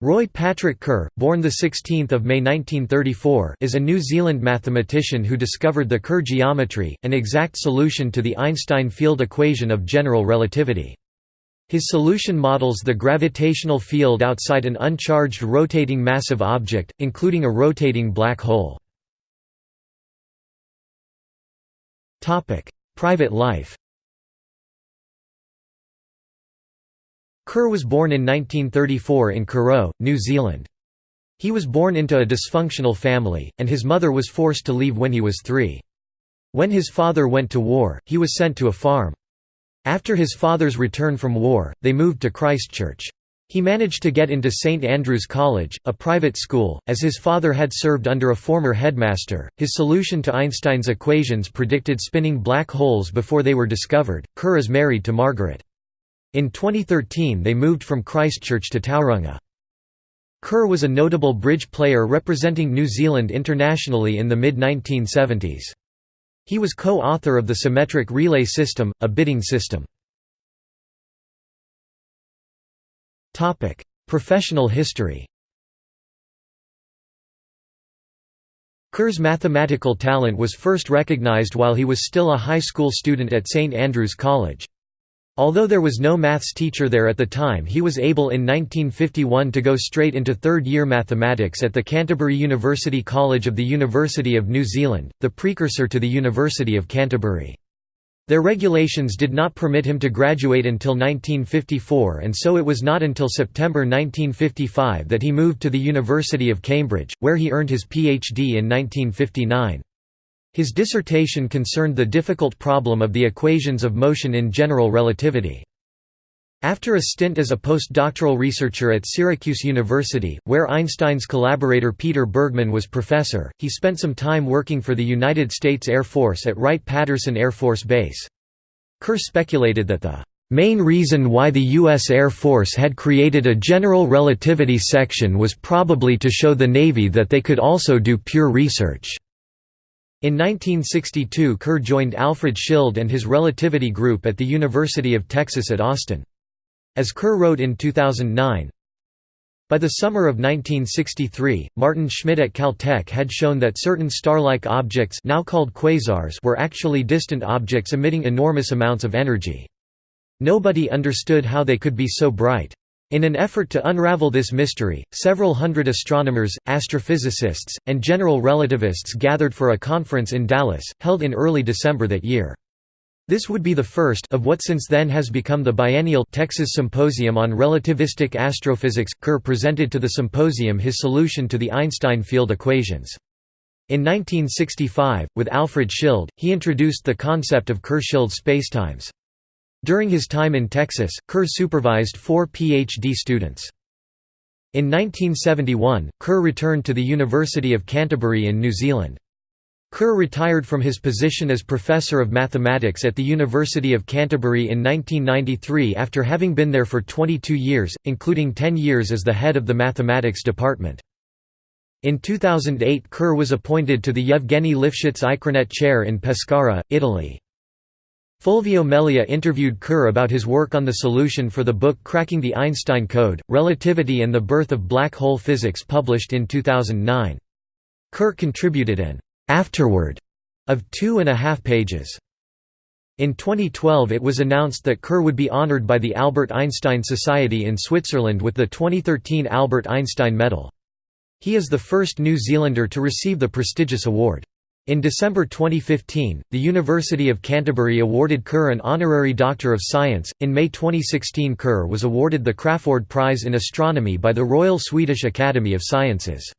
Roy Patrick Kerr, born 16 May 1934 is a New Zealand mathematician who discovered the Kerr geometry, an exact solution to the Einstein field equation of general relativity. His solution models the gravitational field outside an uncharged rotating massive object, including a rotating black hole. Private life Kerr was born in 1934 in Kurow, New Zealand. He was born into a dysfunctional family, and his mother was forced to leave when he was three. When his father went to war, he was sent to a farm. After his father's return from war, they moved to Christchurch. He managed to get into St Andrews College, a private school, as his father had served under a former headmaster. His solution to Einstein's equations predicted spinning black holes before they were discovered. Kerr is married to Margaret. In 2013 they moved from Christchurch to Tauranga. Kerr was a notable bridge player representing New Zealand internationally in the mid-1970s. He was co-author of the Symmetric Relay System, a bidding system. Professional history Kerr's mathematical talent was first recognized while he was still a high school student at St Andrews College. Although there was no maths teacher there at the time he was able in 1951 to go straight into third-year mathematics at the Canterbury University College of the University of New Zealand, the precursor to the University of Canterbury. Their regulations did not permit him to graduate until 1954 and so it was not until September 1955 that he moved to the University of Cambridge, where he earned his PhD in 1959. His dissertation concerned the difficult problem of the equations of motion in general relativity. After a stint as a postdoctoral researcher at Syracuse University, where Einstein's collaborator Peter Bergmann was professor, he spent some time working for the United States Air Force at Wright-Patterson Air Force Base. Kerr speculated that the main reason why the U.S. Air Force had created a general relativity section was probably to show the Navy that they could also do pure research. In 1962 Kerr joined Alfred Schild and his relativity group at the University of Texas at Austin. As Kerr wrote in 2009, by the summer of 1963, Maarten Schmidt at Caltech had shown that certain star-like objects now called quasars were actually distant objects emitting enormous amounts of energy. Nobody understood how they could be so bright. In an effort to unravel this mystery, several hundred astronomers, astrophysicists, and general relativists gathered for a conference in Dallas, held in early December that year. This would be the first of what since then has become the biennial Texas Symposium on Relativistic Astrophysics. Kerr presented to the symposium his solution to the Einstein field equations. In 1965, with Alfred Schild, he introduced the concept of Kerr-Schild spacetimes. During his time in Texas, Kerr supervised four Ph.D. students. In 1971, Kerr returned to the University of Canterbury in New Zealand. Kerr retired from his position as Professor of Mathematics at the University of Canterbury in 1993 after having been there for 22 years, including 10 years as the head of the mathematics department. In 2008 Kerr was appointed to the Yevgeny Lifshitz ICRANet Chair in Pescara, Italy. Fulvio Melia interviewed Kerr about his work on the solution for the book Cracking the Einstein Code, Relativity and the Birth of Black Hole Physics published in 2009. Kerr contributed an «afterword» of two and a half pages. In 2012 it was announced that Kerr would be honored by the Albert Einstein Society in Switzerland with the 2013 Albert Einstein Medal. He is the first New Zealander to receive the prestigious award. In December 2015, the University of Canterbury awarded Kerr an honorary Doctor of Science. In May 2016, Kerr was awarded the Crafoord Prize in Astronomy by the Royal Swedish Academy of Sciences.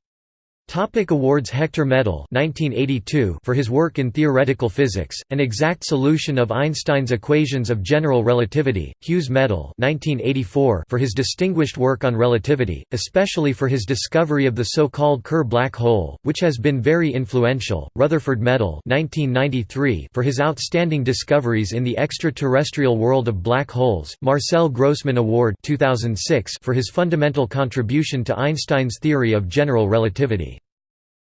Topic awards Hector Medal 1982 for his work in theoretical physics, an exact solution of Einstein's equations of general relativity, Hughes Medal 1984 for his distinguished work on relativity, especially for his discovery of the so-called Kerr black hole, which has been very influential, Rutherford Medal 1993 for his outstanding discoveries in the extraterrestrial world of black holes, Marcel Grossmann Award 2006 for his fundamental contribution to Einstein's theory of general relativity.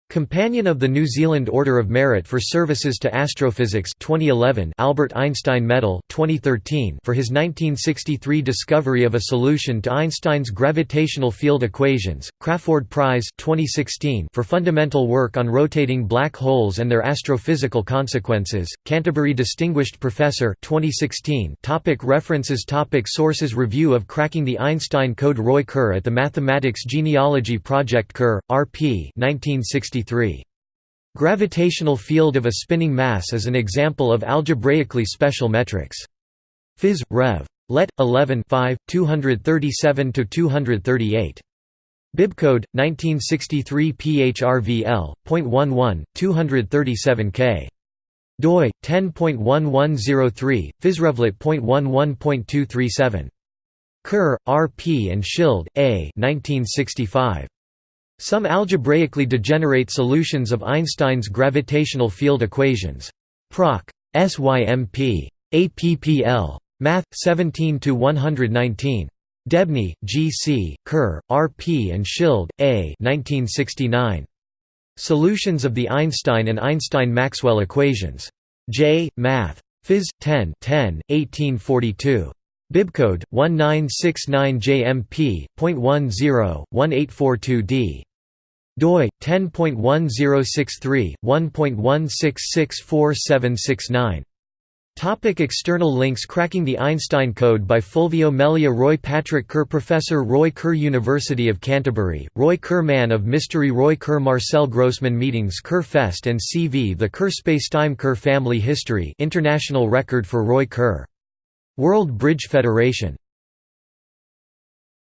Companion of the New Zealand Order of Merit for Services to Astrophysics 2011 Albert Einstein Medal 2013 for his 1963 discovery of a solution to Einstein's gravitational field equations, Crafoord Prize 2016 for fundamental work on rotating black holes and their astrophysical consequences, Canterbury Distinguished Professor 2016 topic References topic Sources Review of Cracking the Einstein Code Roy Kerr at the Mathematics Genealogy Project Kerr, R.P. 1960 Gravitational field of a spinning mass is an example of algebraically special metrics. Phys. Rev. Let. 11 237–238. Bibcode, 1963 PHRVL.11, 237K. doi 10.1103 physrevlet.11.237 kerr r p and schild a 1965 some algebraically degenerate solutions of Einstein's gravitational field equations. Proc. SYMP. APPL. Math. 17 119. Debney, G. C., Kerr, R. P. and Schild, A. 1969. Solutions of the Einstein and Einstein–Maxwell equations. J. Math. Phys. 10 10, 1842. Bibcode 1969JMP.10 1842D doi 10.1063/1.1664769. Topic external links Cracking the Einstein Code by Fulvio Melia Roy Patrick Kerr Professor Roy Kerr University of Canterbury, Roy Kerr Man of Mystery Roy Kerr Marcel Grossmann Meetings Kerr Fest and CV The Kerr Spacetime Kerr Family History International Record for Roy Kerr World Bridge Federation